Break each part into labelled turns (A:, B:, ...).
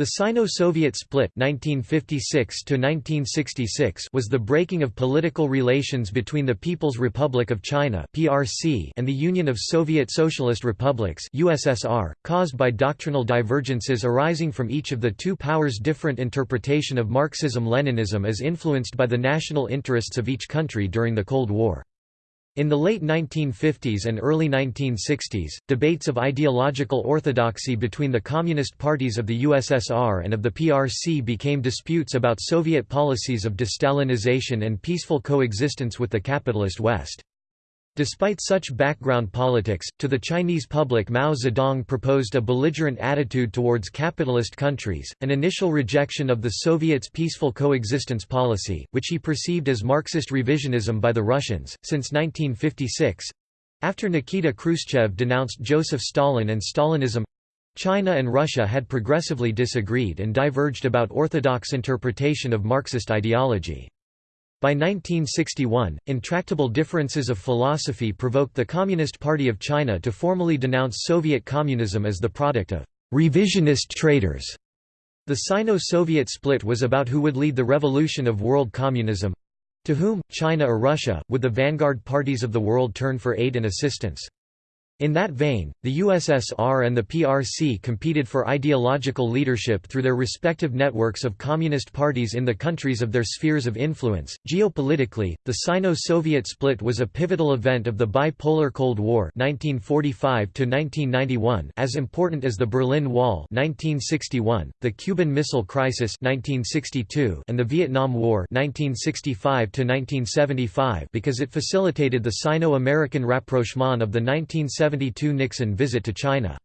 A: The Sino-Soviet split 1956 was the breaking of political relations between the People's Republic of China (PRC) and the Union of Soviet Socialist Republics USSR, caused by doctrinal divergences arising from each of the two powers' different interpretation of Marxism-Leninism as influenced by the national interests of each country during the Cold War. In the late 1950s and early 1960s, debates of ideological orthodoxy between the Communist parties of the USSR and of the PRC became disputes about Soviet policies of de-Stalinization and peaceful coexistence with the capitalist West. Despite such background politics, to the Chinese public Mao Zedong proposed a belligerent attitude towards capitalist countries, an initial rejection of the Soviets' peaceful coexistence policy, which he perceived as Marxist revisionism by the Russians, since 1956. After Nikita Khrushchev denounced Joseph Stalin and Stalinism, China and Russia had progressively disagreed and diverged about orthodox interpretation of Marxist ideology. By 1961, intractable differences of philosophy provoked the Communist Party of China to formally denounce Soviet communism as the product of revisionist traitors. The Sino-Soviet split was about who would lead the revolution of world communism. To whom, China or Russia, would the vanguard parties of the world turn for aid and assistance? In that vein, the USSR and the PRC competed for ideological leadership through their respective networks of communist parties in the countries of their spheres of influence. Geopolitically, the Sino-Soviet split was a pivotal event of the bipolar Cold War (1945–1991), as important as the Berlin Wall (1961), the Cuban Missile Crisis (1962), and the Vietnam War (1965–1975) because it facilitated the Sino-American rapprochement of the 1970 1972 Nixon visit to China.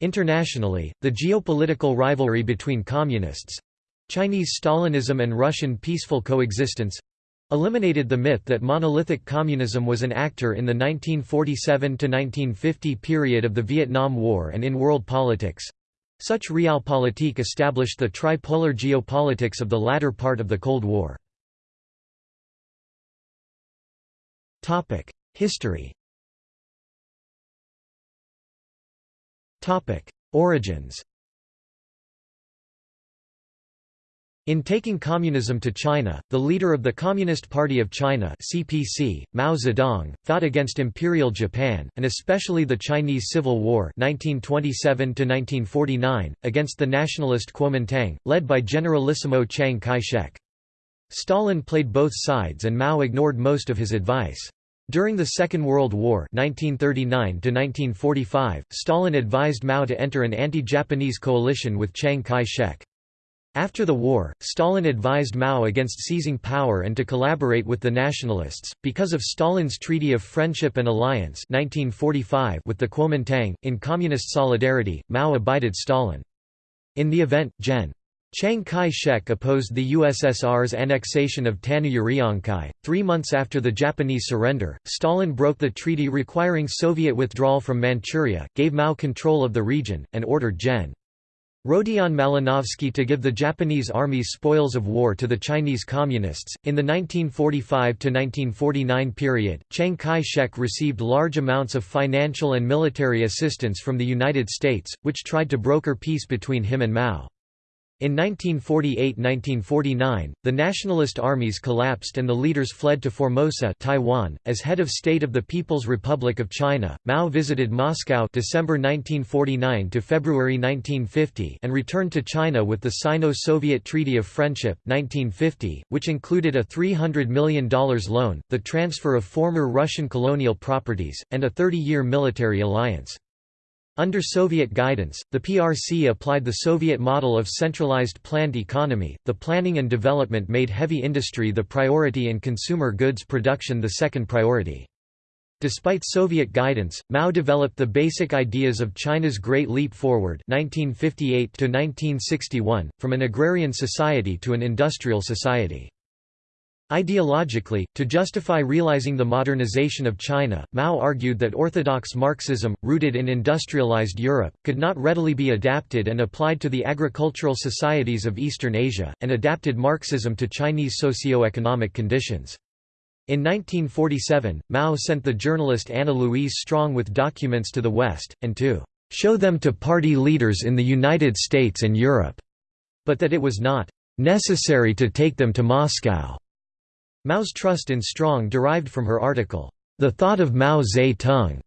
A: Internationally, the geopolitical rivalry between communists—Chinese Stalinism and Russian peaceful coexistence—eliminated the myth that monolithic communism was an actor in the 1947–1950 period of the Vietnam War and in world politics. Such realpolitik established the tripolar geopolitics of the latter part of the Cold War. History Origins In taking communism to China, the leader of the Communist Party of China (CPC), Mao Zedong, fought against Imperial Japan and especially the Chinese Civil War (1927–1949) against the nationalist Kuomintang, led by Generalissimo Chiang Kai-shek. Stalin played both sides and Mao ignored most of his advice. During the Second World War 1939 Stalin advised Mao to enter an anti-Japanese coalition with Chiang Kai-shek. After the war, Stalin advised Mao against seizing power and to collaborate with the nationalists. Because of Stalin's Treaty of Friendship and Alliance 1945 with the Kuomintang, in communist solidarity, Mao abided Stalin. In the event, Gen. Chiang Kai-shek opposed the USSR's annexation of Tannu Uriankhai. Three months after the Japanese surrender, Stalin broke the treaty requiring Soviet withdrawal from Manchuria, gave Mao control of the region, and ordered Gen. Rodion Malinovsky to give the Japanese army's spoils of war to the Chinese Communists. In the 1945 1949 period, Chiang Kai shek received large amounts of financial and military assistance from the United States, which tried to broker peace between him and Mao. In 1948–1949, the nationalist armies collapsed and the leaders fled to Formosa Taiwan. .As head of state of the People's Republic of China, Mao visited Moscow December 1949 to February 1950 and returned to China with the Sino-Soviet Treaty of Friendship 1950, which included a $300 million loan, the transfer of former Russian colonial properties, and a 30-year military alliance. Under Soviet guidance, the PRC applied the Soviet model of centralized planned economy. The planning and development made heavy industry the priority and consumer goods production the second priority. Despite Soviet guidance, Mao developed the basic ideas of China's Great Leap Forward 1958 from an agrarian society to an industrial society. Ideologically, to justify realizing the modernization of China, Mao argued that orthodox Marxism, rooted in industrialized Europe, could not readily be adapted and applied to the agricultural societies of Eastern Asia, and adapted Marxism to Chinese socio-economic conditions. In 1947, Mao sent the journalist Anna Louise Strong with documents to the West, and to show them to party leaders in the United States and Europe. but that it was not necessary to take them to Moscow. Mao's trust in Strong derived from her article, The Thought of Mao Zedong,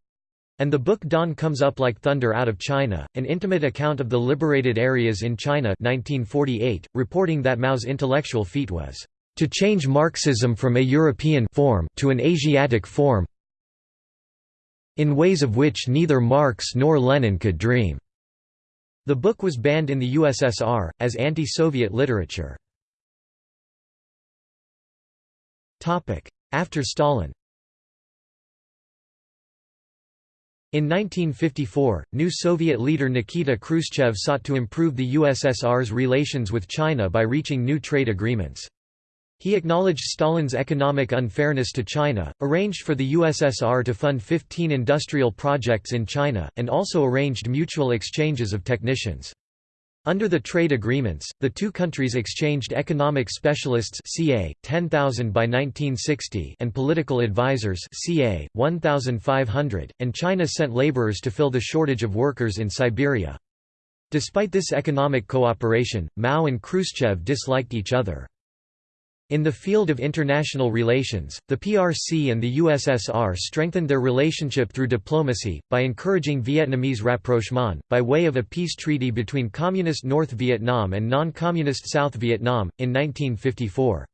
A: and the book Dawn Comes Up Like Thunder Out of China, an intimate account of the liberated areas in China 1948, reporting that Mao's intellectual feat was, "...to change Marxism from a European form to an Asiatic form in ways of which neither Marx nor Lenin could dream." The book was banned in the USSR, as anti-Soviet literature. After Stalin In 1954, new Soviet leader Nikita Khrushchev sought to improve the USSR's relations with China by reaching new trade agreements. He acknowledged Stalin's economic unfairness to China, arranged for the USSR to fund 15 industrial projects in China, and also arranged mutual exchanges of technicians. Under the trade agreements, the two countries exchanged economic specialists ca. 10,000 by 1960 and political advisors ca. 1,500, and China sent laborers to fill the shortage of workers in Siberia. Despite this economic cooperation, Mao and Khrushchev disliked each other. In the field of international relations, the PRC and the USSR strengthened their relationship through diplomacy, by encouraging Vietnamese rapprochement, by way of a peace treaty between Communist North Vietnam and non-Communist South Vietnam, in 1954.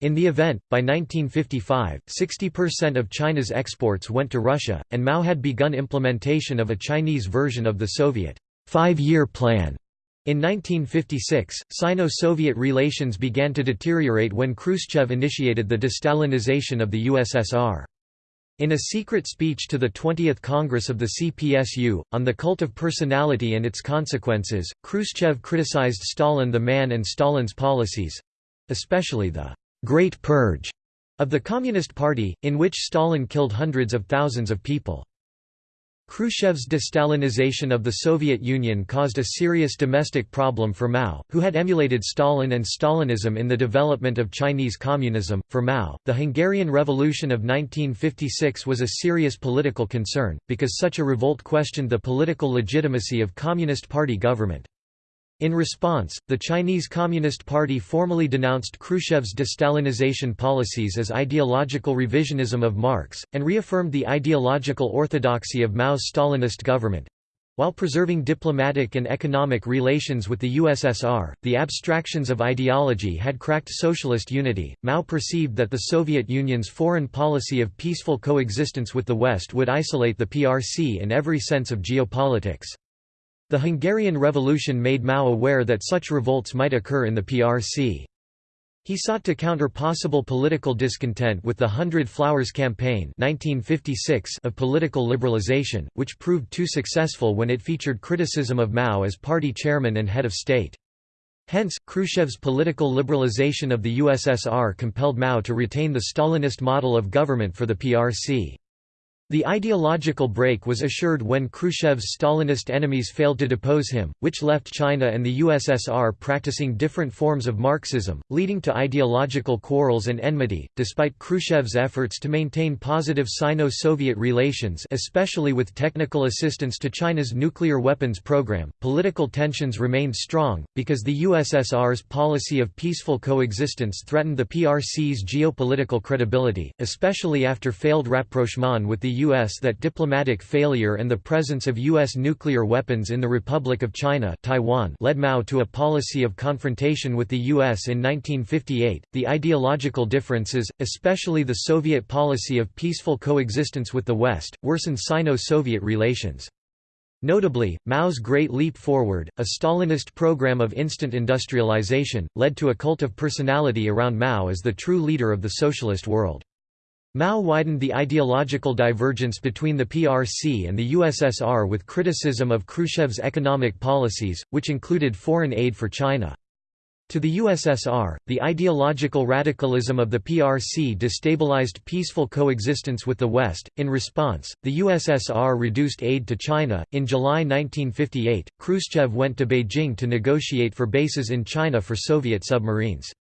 A: In the event, by 1955, 60% of China's exports went to Russia, and Mao had begun implementation of a Chinese version of the Soviet five-year plan in 1956, Sino-Soviet relations began to deteriorate when Khrushchev initiated the destalinization of the USSR. In a secret speech to the 20th Congress of the CPSU, on the cult of personality and its consequences, Khrushchev criticized Stalin the man and Stalin's policies—especially the «Great Purge» of the Communist Party, in which Stalin killed hundreds of thousands of people. Khrushchev's destalinization of the Soviet Union caused a serious domestic problem for Mao, who had emulated Stalin and Stalinism in the development of Chinese communism. For Mao, the Hungarian Revolution of 1956 was a serious political concern, because such a revolt questioned the political legitimacy of Communist Party government. In response, the Chinese Communist Party formally denounced Khrushchev's destalinization policies as ideological revisionism of Marx, and reaffirmed the ideological orthodoxy of Mao's Stalinist government. While preserving diplomatic and economic relations with the USSR, the abstractions of ideology had cracked socialist unity. Mao perceived that the Soviet Union's foreign policy of peaceful coexistence with the West would isolate the PRC in every sense of geopolitics. The Hungarian Revolution made Mao aware that such revolts might occur in the PRC. He sought to counter possible political discontent with the Hundred Flowers Campaign 1956 of political liberalization, which proved too successful when it featured criticism of Mao as party chairman and head of state. Hence, Khrushchev's political liberalization of the USSR compelled Mao to retain the Stalinist model of government for the PRC. The ideological break was assured when Khrushchev's Stalinist enemies failed to depose him, which left China and the USSR practicing different forms of Marxism, leading to ideological quarrels and enmity. Despite Khrushchev's efforts to maintain positive Sino Soviet relations, especially with technical assistance to China's nuclear weapons program, political tensions remained strong, because the USSR's policy of peaceful coexistence threatened the PRC's geopolitical credibility, especially after failed rapprochement with the U.S. that diplomatic failure and the presence of U.S. nuclear weapons in the Republic of China Taiwan led Mao to a policy of confrontation with the U.S. in 1958. The ideological differences, especially the Soviet policy of peaceful coexistence with the West, worsened Sino-Soviet relations. Notably, Mao's Great Leap Forward, a Stalinist program of instant industrialization, led to a cult of personality around Mao as the true leader of the socialist world. Mao widened the ideological divergence between the PRC and the USSR with criticism of Khrushchev's economic policies, which included foreign aid for China. To the USSR, the ideological radicalism of the PRC destabilized peaceful coexistence with the West. In response, the USSR reduced aid to China. In July 1958, Khrushchev went to Beijing to negotiate for bases in China for Soviet submarines.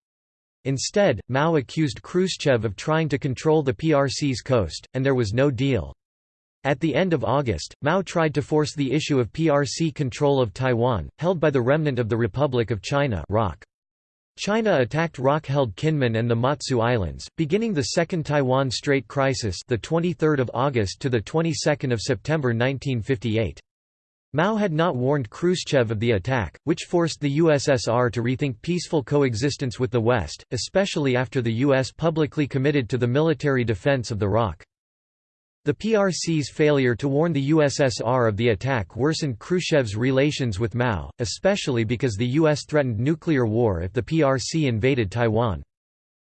A: Instead, Mao accused Khrushchev of trying to control the PRC's coast, and there was no deal. At the end of August, Mao tried to force the issue of PRC control of Taiwan, held by the remnant of the Republic of China ROC. China attacked ROC-held Kinmen and the Matsu Islands, beginning the Second Taiwan Strait Crisis, the 23rd of August to the 22nd of September 1958. Mao had not warned Khrushchev of the attack, which forced the USSR to rethink peaceful coexistence with the West, especially after the US publicly committed to the military defense of the ROC. The PRC's failure to warn the USSR of the attack worsened Khrushchev's relations with Mao, especially because the US threatened nuclear war if the PRC invaded Taiwan.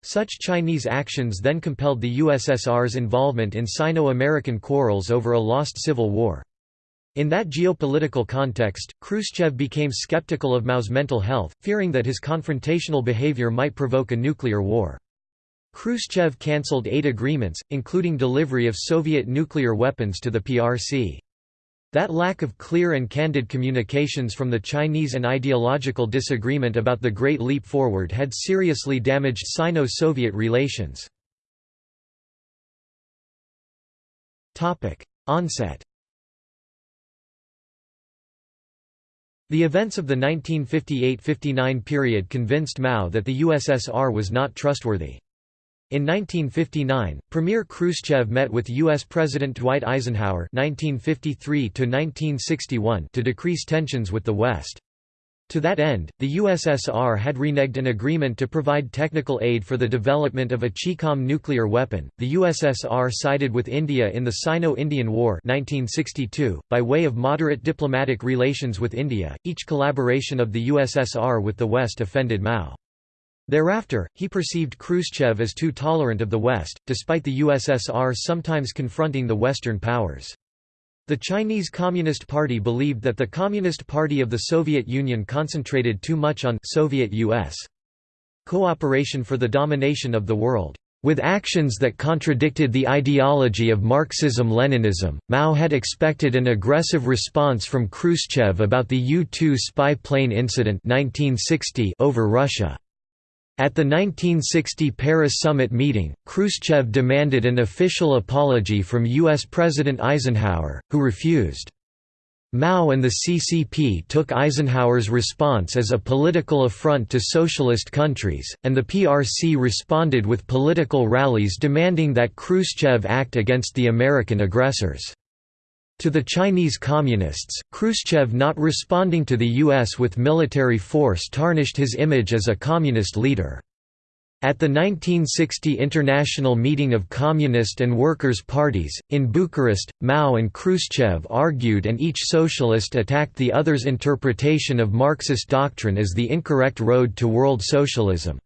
A: Such Chinese actions then compelled the USSR's involvement in Sino-American quarrels over a lost civil war. In that geopolitical context, Khrushchev became skeptical of Mao's mental health, fearing that his confrontational behavior might provoke a nuclear war. Khrushchev cancelled eight agreements, including delivery of Soviet nuclear weapons to the PRC. That lack of clear and candid communications from the Chinese and ideological disagreement about the Great Leap Forward had seriously damaged Sino-Soviet relations. Onset The events of the 1958–59 period convinced Mao that the USSR was not trustworthy. In 1959, Premier Khrushchev met with U.S. President Dwight Eisenhower (1953–1961) to decrease tensions with the West. To that end, the USSR had reneged an agreement to provide technical aid for the development of a Chicom nuclear weapon. The USSR sided with India in the Sino-Indian War (1962) by way of moderate diplomatic relations with India. Each collaboration of the USSR with the West offended Mao. Thereafter, he perceived Khrushchev as too tolerant of the West, despite the USSR sometimes confronting the Western powers. The Chinese Communist Party believed that the Communist Party of the Soviet Union concentrated too much on Soviet-US cooperation for the domination of the world. With actions that contradicted the ideology of Marxism-Leninism, Mao had expected an aggressive response from Khrushchev about the U-2 spy plane incident 1960 over Russia. At the 1960 Paris summit meeting, Khrushchev demanded an official apology from U.S. President Eisenhower, who refused. Mao and the CCP took Eisenhower's response as a political affront to socialist countries, and the PRC responded with political rallies demanding that Khrushchev act against the American aggressors. To the Chinese Communists, Khrushchev not responding to the U.S. with military force tarnished his image as a communist leader. At the 1960 International Meeting of Communist and Workers' Parties, in Bucharest, Mao and Khrushchev argued and each socialist attacked the other's interpretation of Marxist doctrine as the incorrect road to world socialism.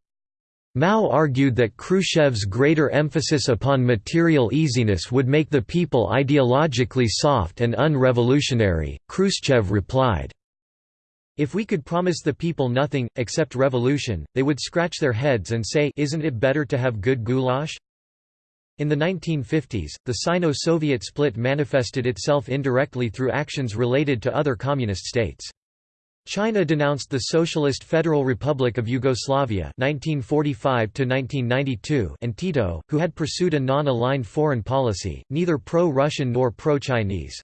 A: Mao argued that Khrushchev's greater emphasis upon material easiness would make the people ideologically soft and unrevolutionary. Khrushchev replied, If we could promise the people nothing, except revolution, they would scratch their heads and say Isn't it better to have good goulash? In the 1950s, the Sino-Soviet split manifested itself indirectly through actions related to other communist states. China denounced the Socialist Federal Republic of Yugoslavia 1945 and Tito, who had pursued a non-aligned foreign policy, neither pro-Russian nor pro-Chinese.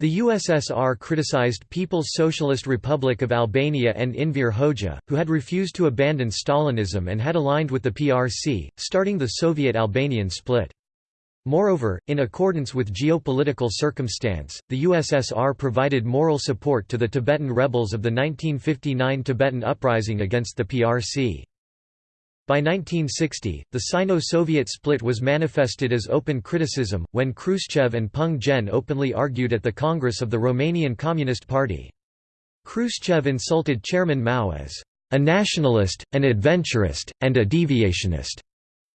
A: The USSR criticized People's Socialist Republic of Albania and Enver Hoxha, who had refused to abandon Stalinism and had aligned with the PRC, starting the Soviet-Albanian split. Moreover, in accordance with geopolitical circumstance, the USSR provided moral support to the Tibetan rebels of the 1959 Tibetan uprising against the PRC. By 1960, the Sino-Soviet split was manifested as open criticism, when Khrushchev and Peng Zhen openly argued at the Congress of the Romanian Communist Party. Khrushchev insulted Chairman Mao as a nationalist, an adventurist, and a deviationist.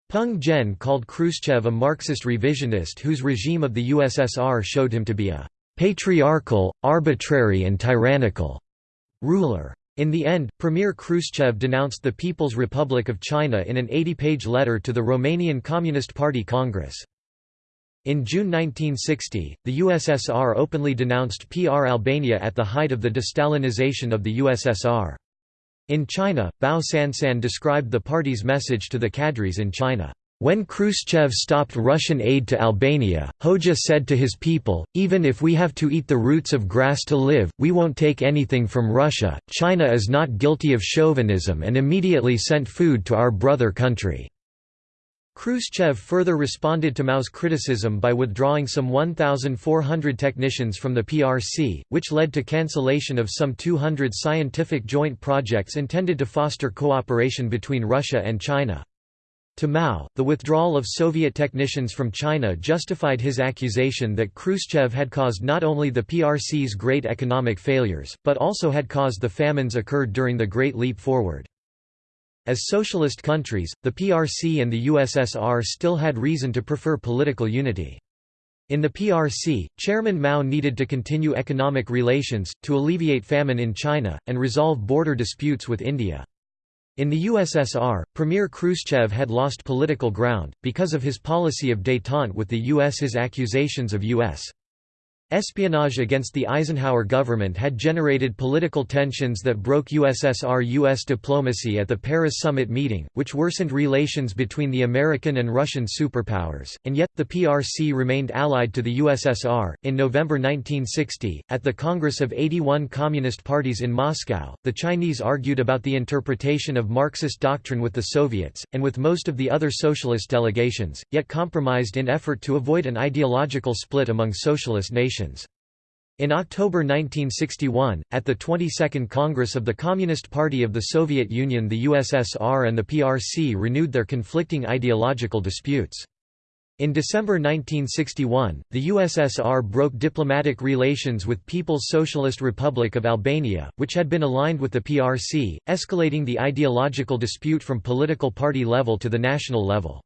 A: Peng Zhen called Khrushchev a Marxist revisionist whose regime of the USSR showed him to be a «patriarchal, arbitrary and tyrannical» ruler. In the end, Premier Khrushchev denounced the People's Republic of China in an 80-page letter to the Romanian Communist Party Congress. In June 1960, the USSR openly denounced PR Albania at the height of the destalinization of the USSR. In China, Bao Sansan described the party's message to the cadres in China, When Khrushchev stopped Russian aid to Albania, Hoxha said to his people, even if we have to eat the roots of grass to live, we won't take anything from Russia. China is not guilty of chauvinism and immediately sent food to our brother country. Khrushchev further responded to Mao's criticism by withdrawing some 1,400 technicians from the PRC, which led to cancellation of some 200 scientific joint projects intended to foster cooperation between Russia and China. To Mao, the withdrawal of Soviet technicians from China justified his accusation that Khrushchev had caused not only the PRC's great economic failures, but also had caused the famines occurred during the Great Leap Forward. As socialist countries, the PRC and the USSR still had reason to prefer political unity. In the PRC, Chairman Mao needed to continue economic relations, to alleviate famine in China, and resolve border disputes with India. In the USSR, Premier Khrushchev had lost political ground, because of his policy of détente with the US. His accusations of U.S. Espionage against the Eisenhower government had generated political tensions that broke USSR-US diplomacy at the Paris summit meeting, which worsened relations between the American and Russian superpowers, and yet, the PRC remained allied to the USSR. In November 1960, at the Congress of 81 Communist parties in Moscow, the Chinese argued about the interpretation of Marxist doctrine with the Soviets, and with most of the other socialist delegations, yet compromised in effort to avoid an ideological split among socialist nations. In October 1961, at the 22nd Congress of the Communist Party of the Soviet Union the USSR and the PRC renewed their conflicting ideological disputes. In December 1961, the USSR broke diplomatic relations with People's Socialist Republic of Albania, which had been aligned with the PRC, escalating the ideological dispute from political party level to the national level.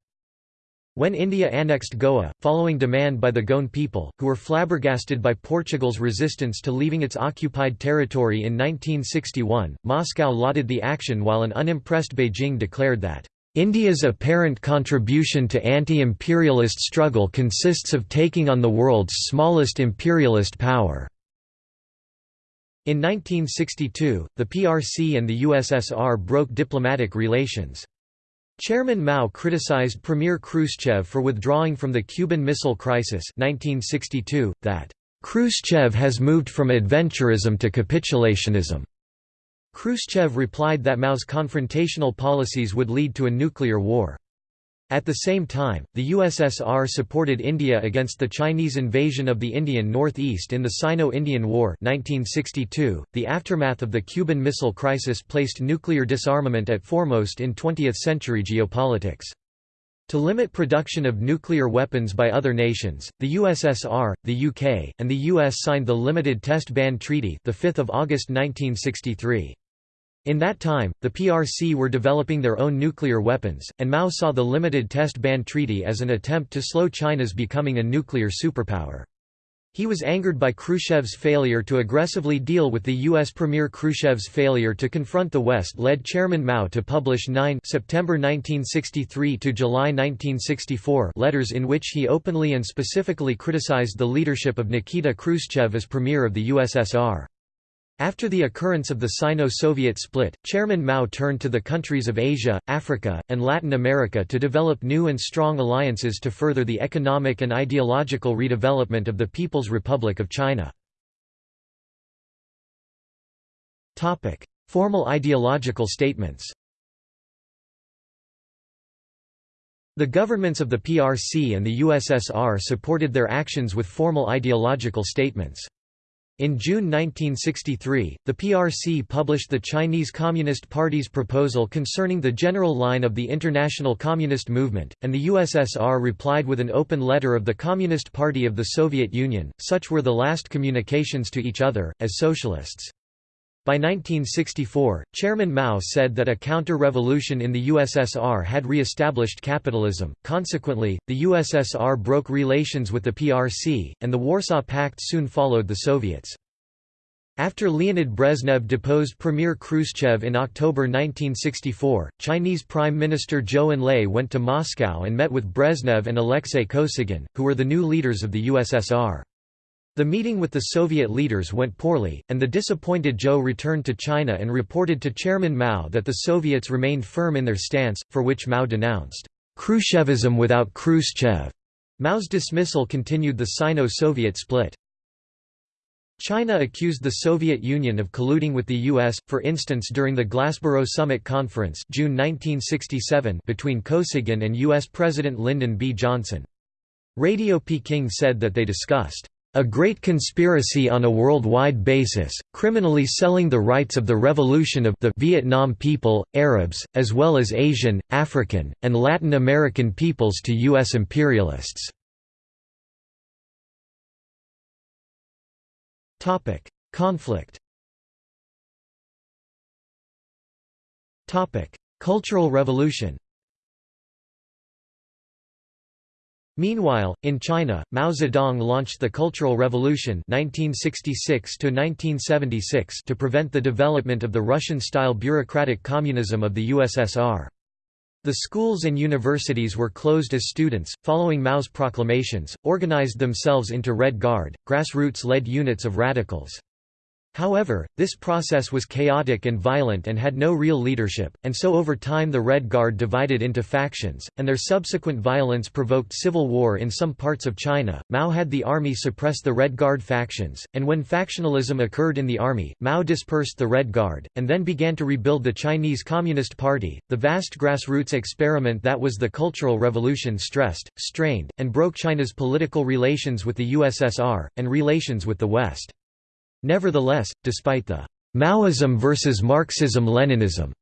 A: When India annexed Goa, following demand by the Goan people, who were flabbergasted by Portugal's resistance to leaving its occupied territory in 1961, Moscow lauded the action while an unimpressed Beijing declared that, "...India's apparent contribution to anti-imperialist struggle consists of taking on the world's smallest imperialist power." In 1962, the PRC and the USSR broke diplomatic relations. Chairman Mao criticized Premier Khrushchev for withdrawing from the Cuban Missile Crisis 1962, that, "...Khrushchev has moved from adventurism to capitulationism." Khrushchev replied that Mao's confrontational policies would lead to a nuclear war. At the same time, the USSR supported India against the Chinese invasion of the Indian Northeast in the Sino-Indian War 1962. .The aftermath of the Cuban Missile Crisis placed nuclear disarmament at foremost in 20th-century geopolitics. To limit production of nuclear weapons by other nations, the USSR, the UK, and the US signed the Limited Test Ban Treaty the 5th of August 1963. In that time, the PRC were developing their own nuclear weapons, and Mao saw the Limited Test Ban Treaty as an attempt to slow China's becoming a nuclear superpower. He was angered by Khrushchev's failure to aggressively deal with the U.S. Premier Khrushchev's failure to confront the West led Chairman Mao to publish 9 September 1963 to July 1964 letters in which he openly and specifically criticized the leadership of Nikita Khrushchev as Premier of the USSR. After the occurrence of the Sino-Soviet split, Chairman Mao turned to the countries of Asia, Africa, and Latin America to develop new and strong alliances to further the economic and ideological redevelopment of the People's Republic of China. Formal ideological statements The governments of the PRC and the USSR supported their actions with formal ideological statements. In June 1963, the PRC published the Chinese Communist Party's proposal concerning the general line of the international communist movement, and the USSR replied with an open letter of the Communist Party of the Soviet Union. Such were the last communications to each other, as socialists. By 1964, Chairman Mao said that a counter-revolution in the USSR had re-established capitalism, consequently, the USSR broke relations with the PRC, and the Warsaw Pact soon followed the Soviets. After Leonid Brezhnev deposed Premier Khrushchev in October 1964, Chinese Prime Minister Zhou Enlai went to Moscow and met with Brezhnev and Alexei Kosygin, who were the new leaders of the USSR. The meeting with the Soviet leaders went poorly, and the disappointed Zhou returned to China and reported to Chairman Mao that the Soviets remained firm in their stance, for which Mao denounced Khrushchevism without Khrushchev. Mao's dismissal continued the Sino-Soviet split. China accused the Soviet Union of colluding with the U.S., for instance during the Glassboro Summit Conference June 1967 between Kosygin and U.S. President Lyndon B. Johnson. Radio Peking said that they discussed a great conspiracy on a worldwide basis, criminally selling the rights of the revolution of the Vietnam people, Arabs, as well as Asian, African, and Latin American peoples to U.S. imperialists. Conflict Cultural Revolution Meanwhile, in China, Mao Zedong launched the Cultural Revolution 1966 to prevent the development of the Russian-style bureaucratic communism of the USSR. The schools and universities were closed as students, following Mao's proclamations, organized themselves into Red Guard, grassroots-led units of radicals. However, this process was chaotic and violent and had no real leadership, and so over time the Red Guard divided into factions, and their subsequent violence provoked civil war in some parts of China. Mao had the army suppress the Red Guard factions, and when factionalism occurred in the army, Mao dispersed the Red Guard, and then began to rebuild the Chinese Communist Party. The vast grassroots experiment that was the Cultural Revolution stressed, strained, and broke China's political relations with the USSR, and relations with the West. Nevertheless, despite the Maoism versus Marxism-Leninism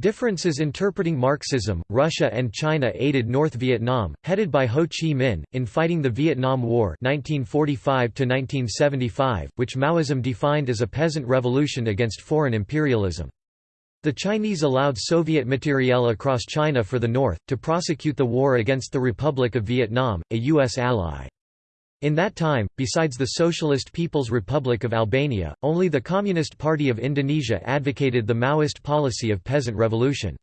A: differences interpreting Marxism, Russia and China aided North Vietnam, headed by Ho Chi Minh, in fighting the Vietnam War 1945 which Maoism defined as a peasant revolution against foreign imperialism. The Chinese allowed Soviet materiel across China for the North, to prosecute the war against the Republic of Vietnam, a U.S. ally. In that time, besides the Socialist People's Republic of Albania, only the Communist Party of Indonesia advocated the Maoist policy of peasant revolution.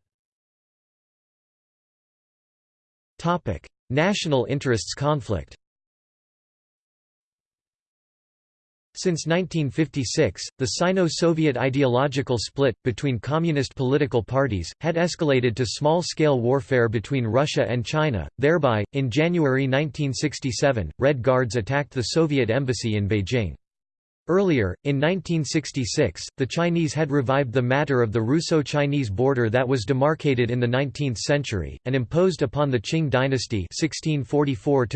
A: National interests conflict Since 1956, the Sino-Soviet ideological split, between communist political parties, had escalated to small-scale warfare between Russia and China, thereby, in January 1967, Red Guards attacked the Soviet embassy in Beijing. Earlier, in 1966, the Chinese had revived the matter of the Russo-Chinese border that was demarcated in the 19th century, and imposed upon the Qing dynasty 1644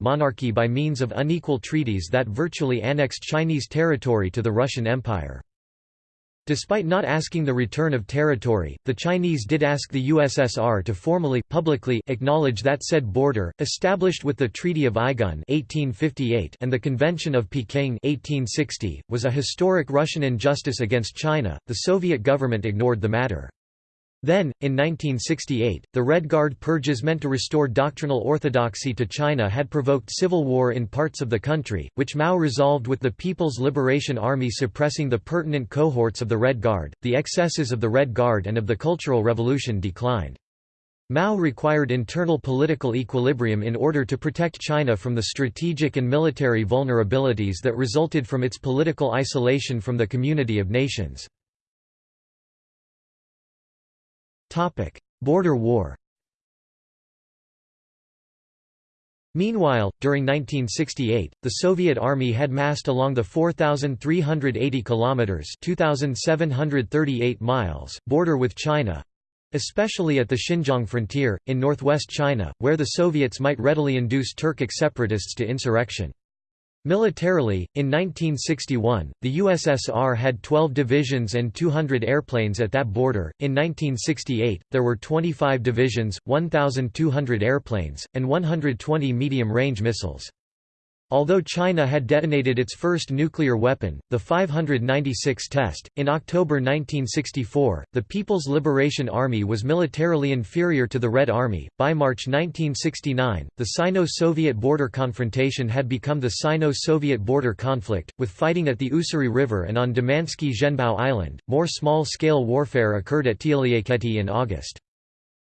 A: monarchy by means of unequal treaties that virtually annexed Chinese territory to the Russian Empire. Despite not asking the return of territory, the Chinese did ask the USSR to formally publicly acknowledge that said border, established with the Treaty of Aigun 1858 and the Convention of Peking 1860, was a historic Russian injustice against China. The Soviet government ignored the matter. Then, in 1968, the Red Guard purges meant to restore doctrinal orthodoxy to China had provoked civil war in parts of the country, which Mao resolved with the People's Liberation Army suppressing the pertinent cohorts of the Red Guard. The excesses of the Red Guard and of the Cultural Revolution declined. Mao required internal political equilibrium in order to protect China from the strategic and military vulnerabilities that resulted from its political isolation from the community of nations. Border War. Meanwhile, during 1968, the Soviet Army had massed along the 4,380 kilometers (2,738 miles) border with China, especially at the Xinjiang frontier in northwest China, where the Soviets might readily induce Turkic separatists to insurrection. Militarily, in 1961, the USSR had 12 divisions and 200 airplanes at that border. In 1968, there were 25 divisions, 1,200 airplanes, and 120 medium range missiles. Although China had detonated its first nuclear weapon, the 596 test, in October 1964, the People's Liberation Army was militarily inferior to the Red Army. By March 1969, the Sino Soviet border confrontation had become the Sino Soviet border conflict, with fighting at the Ussuri River and on Damansky Zhenbao Island. More small scale warfare occurred at Tielieketi in August.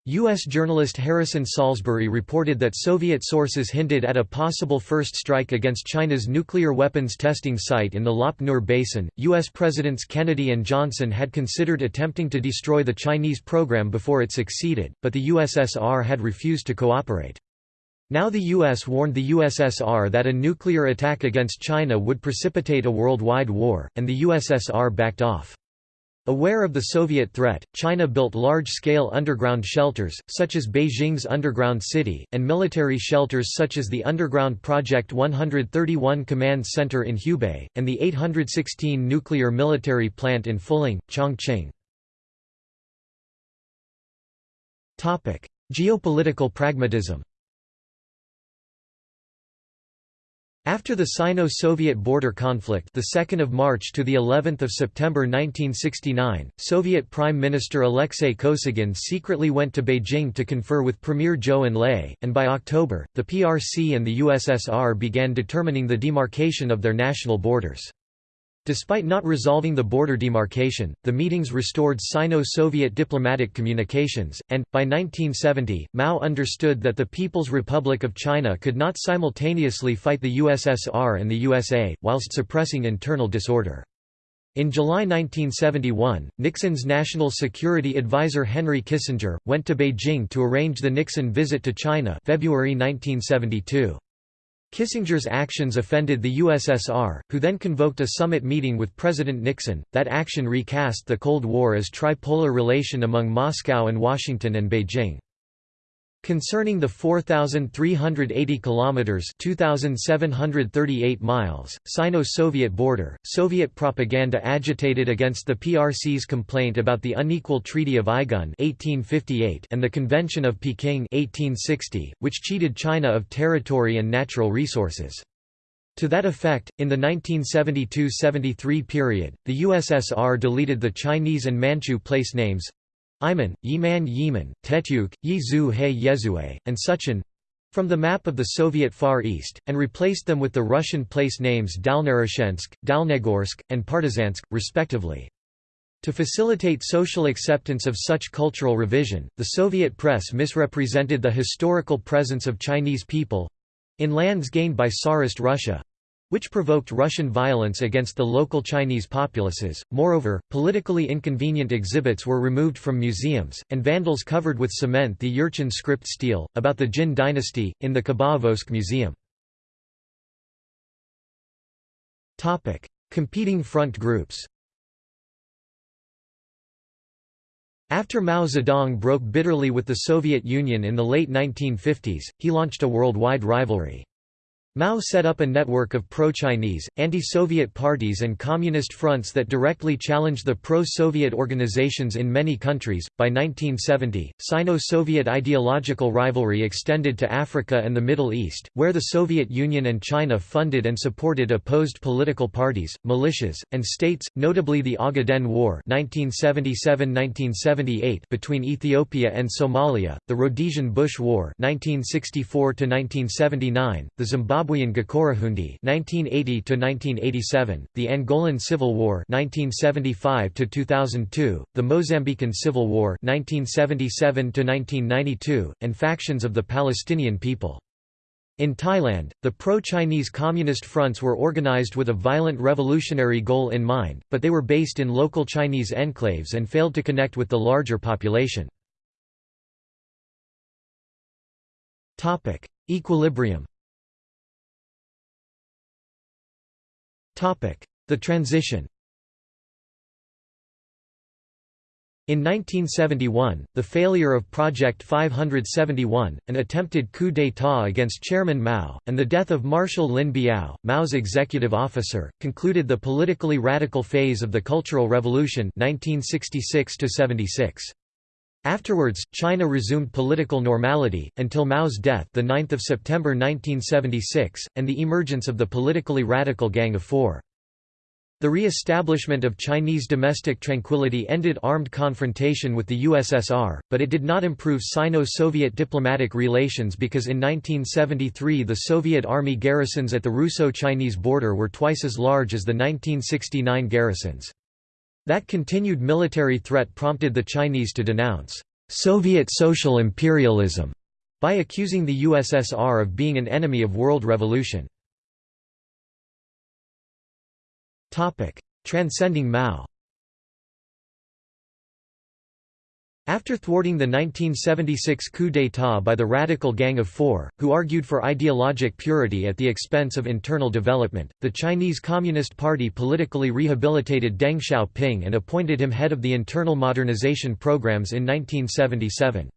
A: U.S. journalist Harrison Salisbury reported that Soviet sources hinted at a possible first strike against China's nuclear weapons testing site in the Lop Nur Basin. U.S. Presidents Kennedy and Johnson had considered attempting to destroy the Chinese program before it succeeded, but the USSR had refused to cooperate. Now the U.S. warned the USSR that a nuclear attack against China would precipitate a worldwide war, and the USSR backed off. Aware of the Soviet threat, China built large-scale underground shelters, such as Beijing's Underground City, and military shelters such as the Underground Project 131 Command Center in Hubei, and the 816 nuclear military plant in Fuling, Chongqing. Geopolitical pragmatism After the Sino-Soviet border conflict, the 2nd of March to the 11th of September 1969, Soviet Prime Minister Alexei Kosygin secretly went to Beijing to confer with Premier Zhou Enlai, and by October, the PRC and the USSR began determining the demarcation of their national borders. Despite not resolving the border demarcation, the meetings restored Sino-Soviet diplomatic communications, and, by 1970, Mao understood that the People's Republic of China could not simultaneously fight the USSR and the USA, whilst suppressing internal disorder. In July 1971, Nixon's national security advisor Henry Kissinger, went to Beijing to arrange the Nixon visit to China February 1972. Kissinger's actions offended the USSR, who then convoked a summit meeting with President Nixon. That action recast the Cold War as tripolar relation among Moscow and Washington and Beijing. Concerning the 4380 kilometers (2738 miles) Sino-Soviet border, Soviet propaganda agitated against the PRC's complaint about the unequal Treaty of Aigun (1858) and the Convention of Peking (1860), which cheated China of territory and natural resources. To that effect, in the 1972–73 period, the USSR deleted the Chinese and Manchu place names Iman, Yiman Yiman, Tetyuk, Yizu He Yezue, and Suchin from the map of the Soviet Far East, and replaced them with the Russian place names Dalnerechensk, Dalnegorsk, and Partizansk, respectively. To facilitate social acceptance of such cultural revision, the Soviet press misrepresented the historical presence of Chinese people—in lands gained by Tsarist Russia, which provoked Russian violence against the local Chinese populaces. Moreover, politically inconvenient exhibits were removed from museums, and vandals covered with cement the Jurchen script stele, about the Jin dynasty, in the Khabarovsk Museum. Competing front groups After Mao Zedong broke bitterly with the Soviet Union in the late 1950s, he launched a worldwide rivalry. Mao set up a network of pro-Chinese, anti-Soviet parties and communist fronts that directly challenged the pro-Soviet organizations in many countries. By 1970, Sino-Soviet ideological rivalry extended to Africa and the Middle East, where the Soviet Union and China funded and supported opposed political parties, militias, and states, notably the Ogaden War (1977–1978) between Ethiopia and Somalia, the Rhodesian Bush War (1964–1979), the Zimbabwe Zimbabwean Gukurahundi (1980–1987), the Angolan Civil War (1975–2002), the Mozambican Civil War (1977–1992), and factions of the Palestinian people. In Thailand, the pro-Chinese communist fronts were organized with a violent revolutionary goal in mind, but they were based in local Chinese enclaves and failed to connect with the larger population. Equilibrium The transition In 1971, the failure of Project 571, an attempted coup d'état against Chairman Mao, and the death of Marshal Lin Biao, Mao's executive officer, concluded the politically radical phase of the Cultural Revolution 1966 -76. Afterwards, China resumed political normality, until Mao's death 9 September 1976, and the emergence of the politically radical Gang of Four. The re-establishment of Chinese domestic tranquility ended armed confrontation with the USSR, but it did not improve Sino-Soviet diplomatic relations because in 1973 the Soviet army garrisons at the Russo-Chinese border were twice as large as the 1969 garrisons. That continued military threat prompted the Chinese to denounce Soviet social imperialism by accusing the USSR of being an enemy of world revolution. Transcending Mao After thwarting the 1976 coup d'état by the Radical Gang of Four, who argued for ideologic purity at the expense of internal development, the Chinese Communist Party politically rehabilitated Deng Xiaoping and appointed him head of the internal modernization programs in 1977.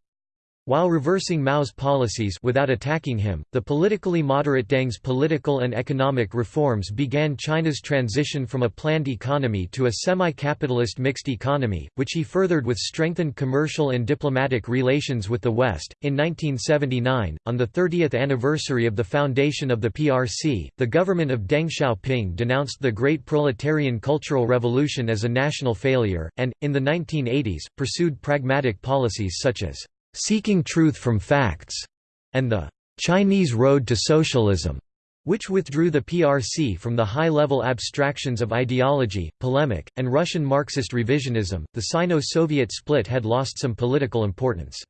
A: While reversing Mao's policies without attacking him, the politically moderate Deng's political and economic reforms began China's transition from a planned economy to a semi-capitalist mixed economy, which he furthered with strengthened commercial and diplomatic relations with the West. In 1979, on the 30th anniversary of the foundation of the PRC, the government of Deng Xiaoping denounced the Great Proletarian Cultural Revolution as a national failure, and, in the 1980s, pursued pragmatic policies such as Seeking Truth from Facts, and the Chinese Road to Socialism, which withdrew the PRC from the high-level abstractions of ideology, polemic, and Russian Marxist revisionism. The Sino-Soviet split had lost some political importance.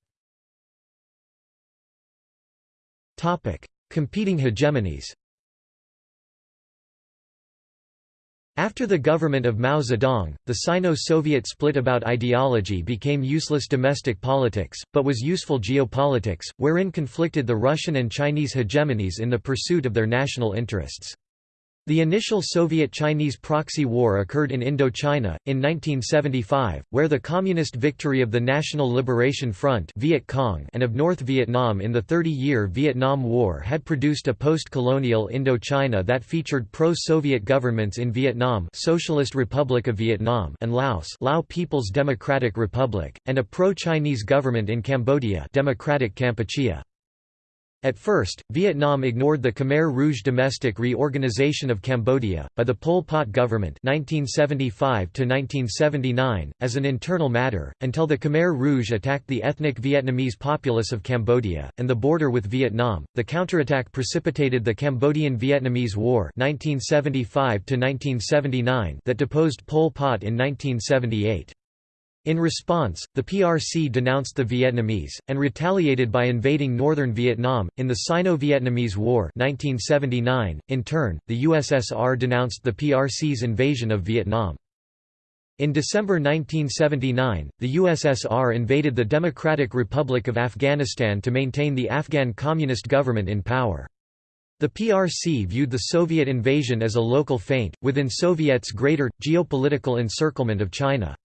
A: Competing hegemonies. After the government of Mao Zedong, the Sino-Soviet split about ideology became useless domestic politics, but was useful geopolitics, wherein conflicted the Russian and Chinese hegemonies in the pursuit of their national interests. The initial Soviet-Chinese proxy war occurred in Indochina, in 1975, where the communist victory of the National Liberation Front Viet Cong and of North Vietnam in the Thirty-Year Vietnam War had produced a post-colonial Indochina that featured pro-Soviet governments in Vietnam Socialist Republic of Vietnam and Laos Lao People's Democratic Republic, and a pro-Chinese government in Cambodia Democratic Kampuchea. At first, Vietnam ignored the Khmer Rouge domestic reorganization of Cambodia, by the Pol Pot government 1975 as an internal matter, until the Khmer Rouge attacked the ethnic Vietnamese populace of Cambodia, and the border with Vietnam. The counterattack precipitated the Cambodian-Vietnamese War 1975 that deposed Pol Pot in 1978. In response, the PRC denounced the Vietnamese, and retaliated by invading northern Vietnam, in the Sino-Vietnamese War 1979. .In turn, the USSR denounced the PRC's invasion of Vietnam. In December 1979, the USSR invaded the Democratic Republic of Afghanistan to maintain the Afghan communist government in power. The PRC viewed the Soviet invasion as a local feint, within Soviets' greater, geopolitical encirclement of China.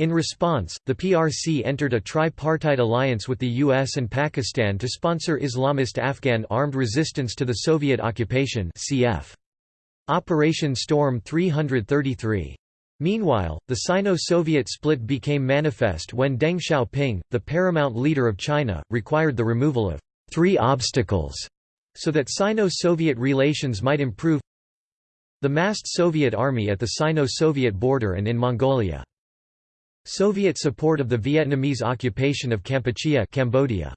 A: In response, the PRC entered a tripartite alliance with the US and Pakistan to sponsor Islamist Afghan armed resistance to the Soviet occupation cf. Operation Storm 333. Meanwhile, the Sino-Soviet split became manifest when Deng Xiaoping, the paramount leader of China, required the removal of three obstacles so that Sino-Soviet relations might improve the massed Soviet army at the Sino-Soviet border and in Mongolia. Soviet support of the Vietnamese occupation of Kampuchea Cambodia.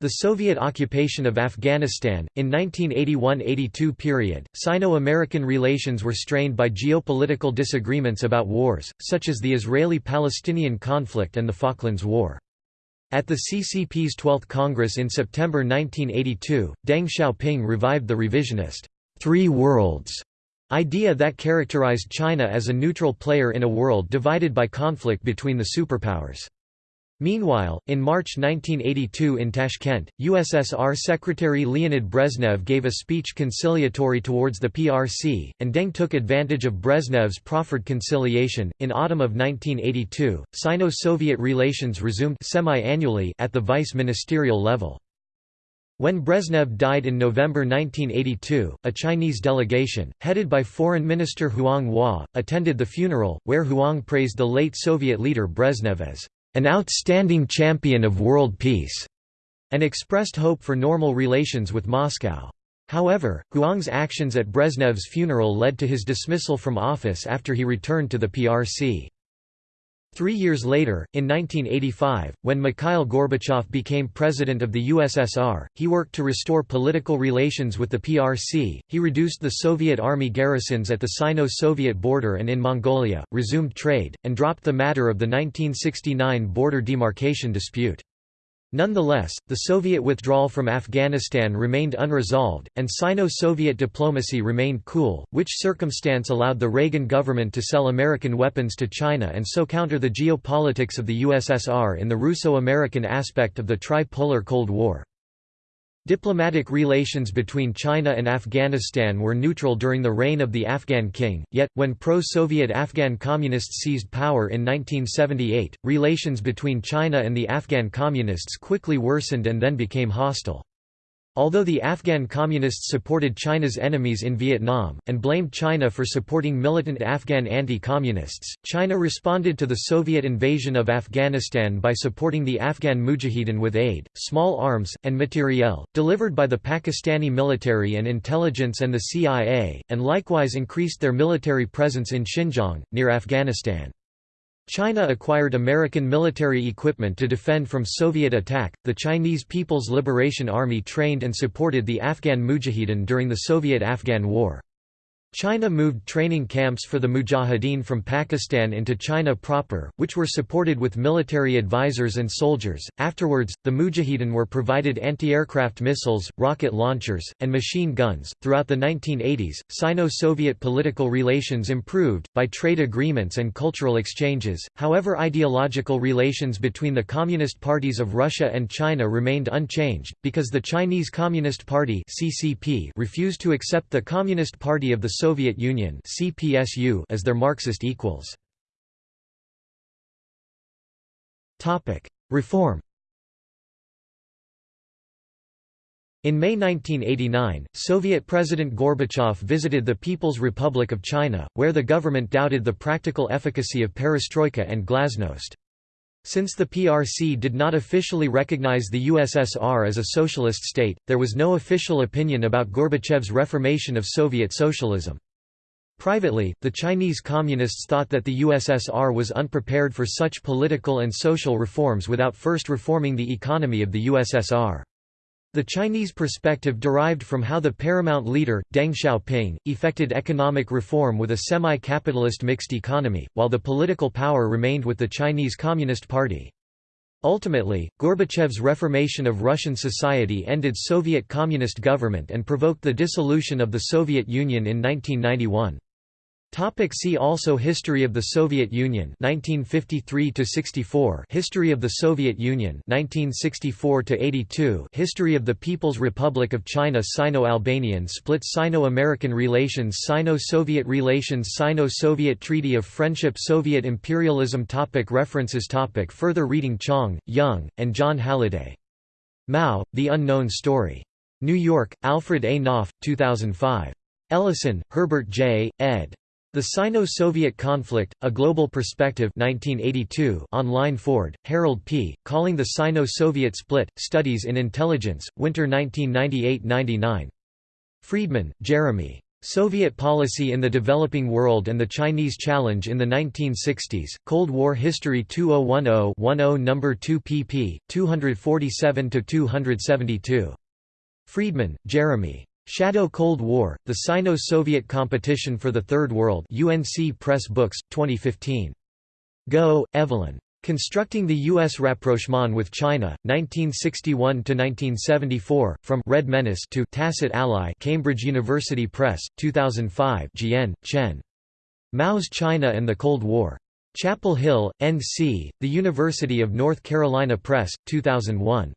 A: The Soviet occupation of Afghanistan, in 1981–82 period, Sino-American relations were strained by geopolitical disagreements about wars, such as the Israeli-Palestinian conflict and the Falklands War. At the CCP's 12th Congress in September 1982, Deng Xiaoping revived the revisionist, Three Worlds idea that characterized China as a neutral player in a world divided by conflict between the superpowers. Meanwhile, in March 1982 in Tashkent, USSR Secretary Leonid Brezhnev gave a speech conciliatory towards the PRC, and Deng took advantage of Brezhnev's proffered conciliation. In autumn of 1982, Sino Soviet relations resumed semi annually at the vice ministerial level. When Brezhnev died in November 1982, a Chinese delegation, headed by Foreign Minister Huang Hua, attended the funeral, where Huang praised the late Soviet leader Brezhnev as an outstanding champion of world peace, and expressed hope for normal relations with Moscow. However, Huang's actions at Brezhnev's funeral led to his dismissal from office after he returned to the PRC. Three years later, in 1985, when Mikhail Gorbachev became president of the USSR, he worked to restore political relations with the PRC, he reduced the Soviet army garrisons at the Sino-Soviet border and in Mongolia, resumed trade, and dropped the matter of the 1969 border demarcation dispute. Nonetheless, the Soviet withdrawal from Afghanistan remained unresolved, and Sino-Soviet diplomacy remained cool, which circumstance allowed the Reagan government to sell American weapons to China and so counter the geopolitics of the USSR in the Russo-American aspect of the Tri-Polar Cold War. Diplomatic relations between China and Afghanistan were neutral during the reign of the Afghan king, yet, when pro-Soviet Afghan communists seized power in 1978, relations between China and the Afghan communists quickly worsened and then became hostile. Although the Afghan Communists supported China's enemies in Vietnam, and blamed China for supporting militant Afghan anti-communists, China responded to the Soviet invasion of Afghanistan by supporting the Afghan Mujahideen with aid, small arms, and materiel, delivered by the Pakistani military and intelligence and the CIA, and likewise increased their military presence in Xinjiang, near Afghanistan. China acquired American military equipment to defend from Soviet attack. The Chinese People's Liberation Army trained and supported the Afghan Mujahideen during the Soviet Afghan War. China moved training camps for the Mujahideen from Pakistan into China proper, which were supported with military advisors and soldiers. Afterwards, the Mujahideen were provided anti aircraft missiles, rocket launchers, and machine guns. Throughout the 1980s, Sino Soviet political relations improved, by trade agreements and cultural exchanges, however, ideological relations between the Communist parties of Russia and China remained unchanged, because the Chinese Communist Party refused to accept the Communist Party of the Soviet Union CPSU as their Marxist equals. Topic: Reform In May 1989, Soviet President Gorbachev visited the People's Republic of China, where the government doubted the practical efficacy of perestroika and glasnost. Since the PRC did not officially recognize the USSR as a socialist state, there was no official opinion about Gorbachev's reformation of Soviet socialism. Privately, the Chinese Communists thought that the USSR was unprepared for such political and social reforms without first reforming the economy of the USSR. The Chinese perspective derived from how the paramount leader, Deng Xiaoping, effected economic reform with a semi-capitalist mixed economy, while the political power remained with the Chinese Communist Party. Ultimately, Gorbachev's reformation of Russian society ended Soviet Communist government and provoked the dissolution of the Soviet Union in 1991. Topic see also History of the Soviet Union 1953 to 64 History of the Soviet Union 1964 to 82 History of the People's Republic of China Sino-Albanian split Sino-American relations Sino-Soviet relations Sino-Soviet Treaty of Friendship Soviet imperialism topic References topic Further reading Chang, Young, and Jon Halliday. Mao, The Unknown Story. New York, Alfred A. Knopf, 2005. Ellison, Herbert J., ed. The Sino-Soviet Conflict, A Global Perspective 1982 online Ford, Harold P., Calling the Sino-Soviet Split, Studies in Intelligence, Winter 1998–99. Friedman, Jeremy. Soviet Policy in the Developing World and the Chinese Challenge in the 1960s, Cold War History 2010-10 No. 2 pp. 247–272. Friedman, Jeremy. Shadow Cold War, The Sino-Soviet Competition for the Third World UNC Press Books, 2015. Goh, Evelyn. Constructing the U.S. Rapprochement with China, 1961–1974, From Red Menace to Tacit Ally Cambridge University Press, 2005 Jian, Chen. Mao's China and the Cold War. Chapel Hill, N.C., The University of North Carolina Press, 2001.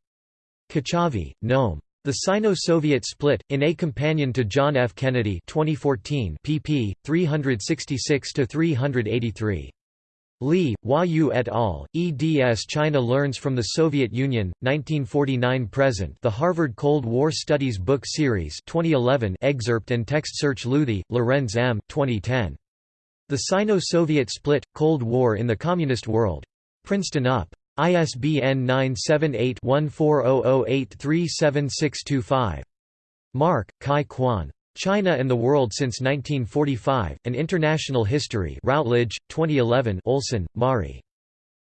A: Kochavi, Noam. The Sino-Soviet Split, in A Companion to John F. Kennedy 2014 pp. 366–383. Li, Hua Yu et al., eds China Learns from the Soviet Union, 1949–present The Harvard Cold War Studies Book Series 2011 excerpt and text search Luthi, Lorenz M. 2010. The Sino-Soviet Split, Cold War in the Communist World. Princeton UP. ISBN 978-1400837625. Mark, Kai Kwan. China and the World Since 1945, An International History Routledge, 2011 Olsen, Mari.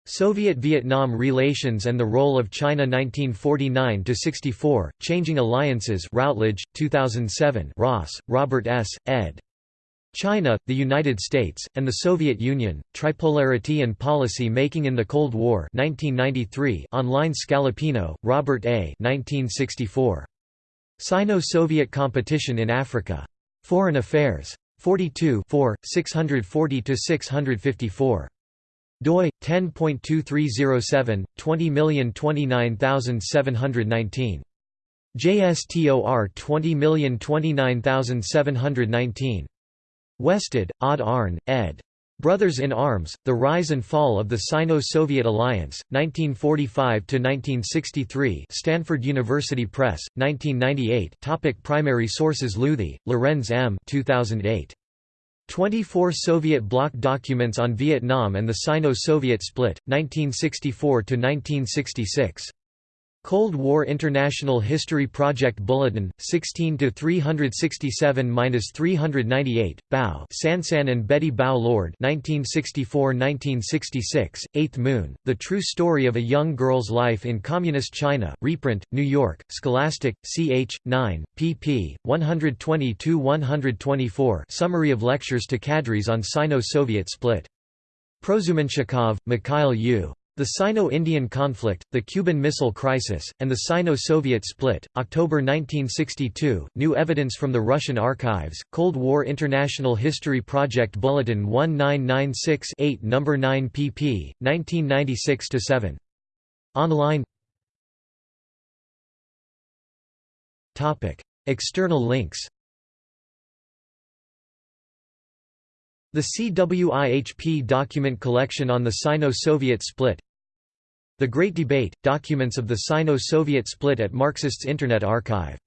A: Soviet-Vietnam relations and the role of China 1949–64, Changing Alliances Routledge, 2007 Ross, Robert S., ed. China, the United States, and the Soviet Union, Tripolarity and Policy Making in the Cold War 1993 online Scalapino, Robert A. 1964. Sino-Soviet Competition in Africa. Foreign Affairs. 42 640–654 doi 10.2307 20029719 JSTOR 20029719 Westad, Odd Arne, ed. Brothers in Arms, The Rise and Fall of the Sino-Soviet Alliance, 1945–1963 Stanford University Press, 1998 Topic Primary sources Luthi, Lorenz M. 2008. 24 Soviet bloc documents on Vietnam and the Sino-Soviet split, 1964–1966. Cold War International History Project Bulletin, 16–367–398, Bao Sansan and Betty Bao Lord 1964–1966, Eighth Moon, The True Story of a Young Girl's Life in Communist China, reprint, New York, Scholastic, ch. 9, pp. 122–124 Summary of Lectures to Cadres on Sino-Soviet Split. Prozumenshchikov, Mikhail U. The Sino-Indian Conflict, the Cuban Missile Crisis, and the Sino-Soviet Split, October 1962, New Evidence from the Russian Archives, Cold War International History Project Bulletin 1996-8 No. 9 pp. 1996–7. Online External links The CWIHP document collection on the Sino-Soviet split the Great Debate – Documents of the Sino-Soviet split at Marxists Internet Archive